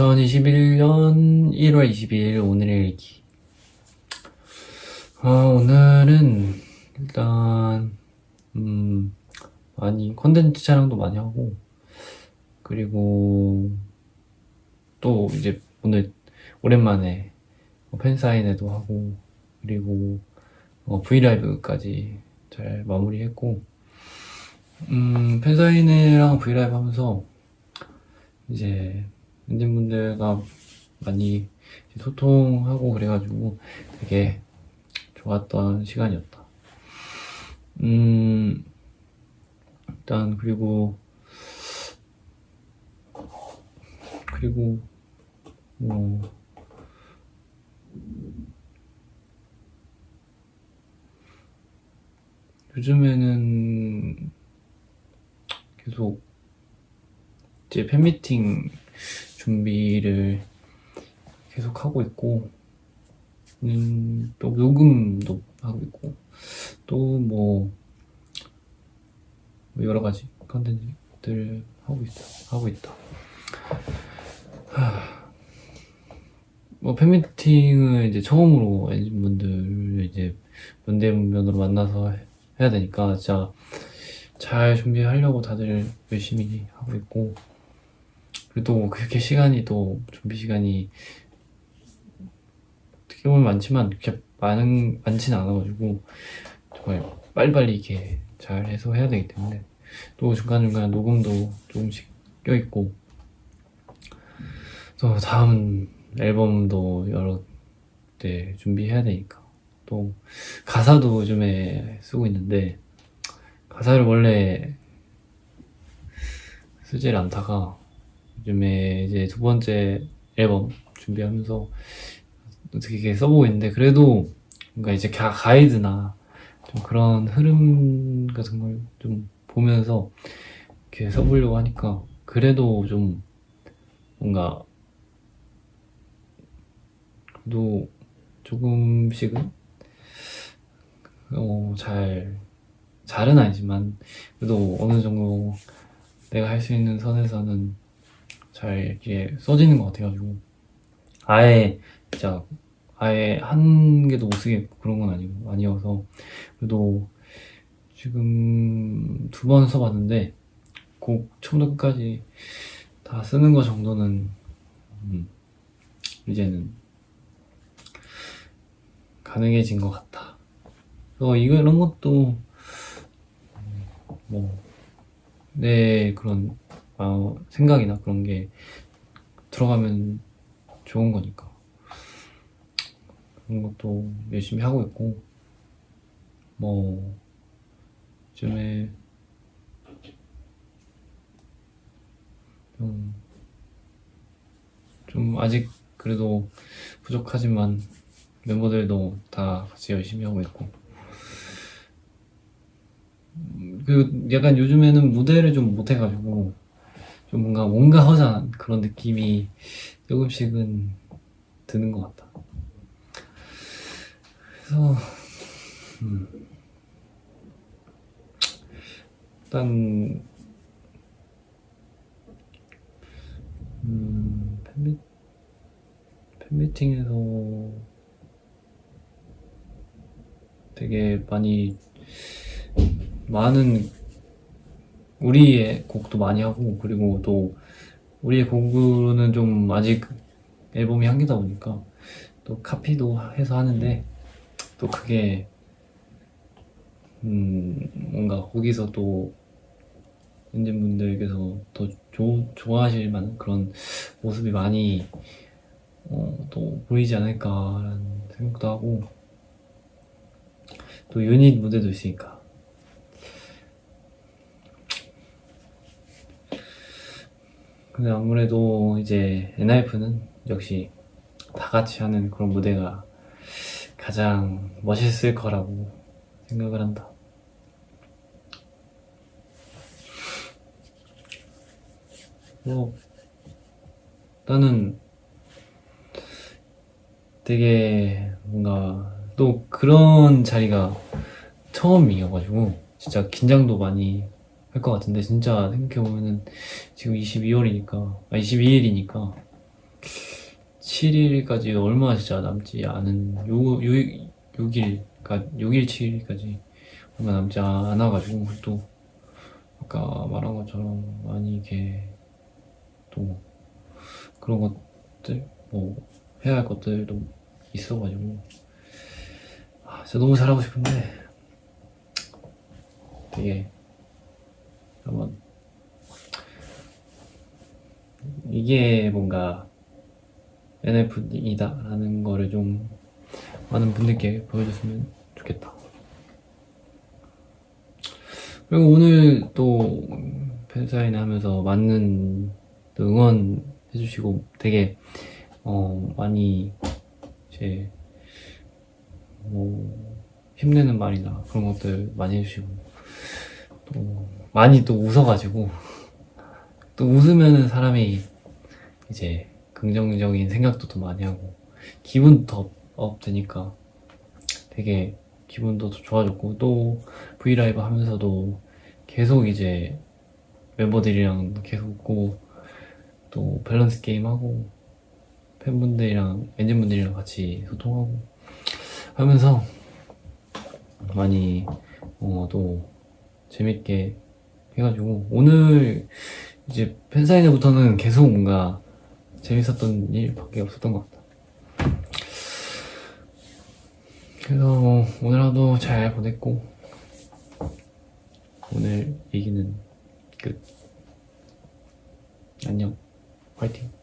2021년 1월 22일 오늘의 일기. 어, 오늘은 일단 음, 많이 컨텐츠 촬영도 많이 하고 그리고 또 이제 오늘 오랜만에 팬사인회도 하고 그리고 어, 브이라이브까지 잘 마무리했고 음, 팬사인회랑 브이라이브 하면서 이제 팬분들과 많이 소통하고 그래가지고 되게 좋았던 시간이었다. 음, 일단 그리고 그리고 뭐 요즘에는 계속 이제 팬미팅 준비를 계속 하고 있고 음, 또 녹음도 하고 있고 또 뭐 여러 가지 컨텐츠들 하고 있다 하고 있다. 하... 뭐 팬미팅을 이제 처음으로 엔진 분들 이제 면대면으로 만나서 해야 되니까 진짜 잘 준비하려고 다들 열심히 하고 있고 그래도 그렇게 시간이 또 준비 시간이 어떻게 보면 많지만 그렇게 많은 많지는 않아가지고 정말 빨리빨리 이렇게 잘 해서 해야 되기 때문에 또 중간중간 녹음도 조금씩 껴있고. 또 다음 앨범도 여러 때 준비해야 되니까. 또 가사도 요즘에 쓰고 있는데 가사를 원래 쓰질 않다가 요즘에 이제 두 번째 앨범 준비하면서 어떻게 써보고 있는데 그래도 뭔가 이제 가이드나 좀 그런 흐름 같은 걸 좀 보면서 이렇게 써보려고 하니까 그래도 좀 뭔가 그래도 조금씩은 어, 잘 잘은 아니지만 그래도 어느 정도 내가 할 수 있는 선에서는 잘 이렇게 써지는 것 같아가지고 아예 진짜 아예 한 개도 못 쓰겠고 그런 건 아니고 아니어서 그래도 지금 두 번 써봤는데 곡 처음부터 끝까지 다 쓰는 거 정도는 음, 이제는 가능해진 것 같다. 그래서 이거 이런 것도 뭐 내 그런 어, 생각이나 그런 게 들어가면 좋은 거니까. 그런 것도 열심히 하고 있고 뭐 요즘에 좀, 좀 아직 그래도 부족하지만 멤버들도 다 같이 열심히 하고 있고. 그 약간 요즘에는 무대를 좀 못해가지고 좀 뭔가 뭔가 허전한 그런 느낌이 조금씩은 드는 것 같다. 그래서 음, 일단 음, 팬미, 팬미팅에서 되게 많이 많은 우리의 곡도 많이 하고 그리고 또 우리의 곡으로는 좀 아직 앨범이 한 개다 보니까 또 카피도 해서 하는데 또 그게 음 뭔가 거기서 또 팬분들께서 더 조, 좋아하실 만한 그런 모습이 많이 어, 또 보이지 않을까라는 생각도 하고 또 유닛 무대도 있으니까 근데 아무래도 이제 엔하이프는 역시 다 같이 하는 그런 무대가 가장 멋있을 거라고 생각을 한다. 뭐 나는 되게 뭔가 또 그런 자리가 처음이어가지고 진짜 긴장도 많이 할 것 같은데 진짜 생각해보면은 지금 22월이니까 아 22일이니까 7일까지 얼마 진짜 남지 않은 요, 요, 6일, 그니까 6일, 7일까지 얼마 남지 않아가지고 또 아까 말한 것처럼 많이 이게 또 그런 것들 뭐 해야 할 것들도 있어가지고. 아, 진짜 너무 잘하고 싶은데. 되게 한번 이게 뭔가 NF이다 라는 거를 좀 많은 분들께 보여줬으면 좋겠다. 그리고 오늘 또 팬사인 하면서 많은 또 응원해주시고 되게 어 많이 이제 뭐 힘내는 말이나 그런 것들 많이 해주시고 또 많이 또 웃어가지고. 또 웃으면은 사람이 이제 긍정적인 생각도 더 많이 하고 기분도 더 업되니까 되게 기분도 더 좋아졌고 또 브이라이브 하면서도 계속 이제 멤버들이랑 계속 웃고 또 밸런스 게임하고 팬분들이랑 엔진분들이랑 같이 소통하고 하면서 많이 어, 또 재밌게 해가지고 오늘 이제 팬사인회부터는 계속 뭔가 재밌었던 일밖에 없었던 것 같다. 그래서 뭐 오늘 하루 잘 보냈고 오늘 얘기는 끝. 안녕. 화이팅.